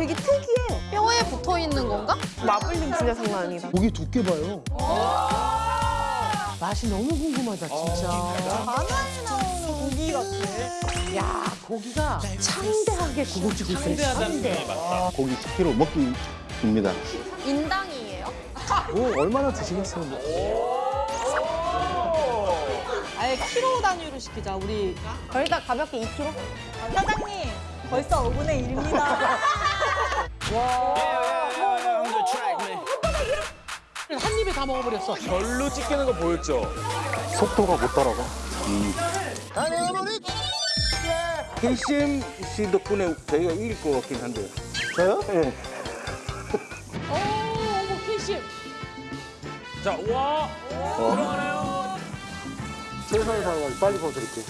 되게 특이해. 뼈에 붙어 있는 건가? 마블링 진짜 장난 아니다. 고기 두께 봐요. 맛이 너무 궁금하다 진짜. 만화에 나오는 고기 같아. 야 고기가 창대하게 구워지고 있어요. 창대. 고기 10kg 먹기 입니다. 인당이에요? 오 얼마나 드시겠어요? 아예 키로 단위로 시키자 우리. 거기다 가볍게 2kg? 사장님 벌써 5분의 1입니다. 한 입에 다 먹어버렸어. 별로 찢기는 거 보였죠? 속도가 못 따라가. KCM 씨 덕분에 저희가 이길 것 같긴 한데요. 저요? 예. 오 어머 KCM. 자, 와. 최선을 다해서 빨리 벗어드릴게요.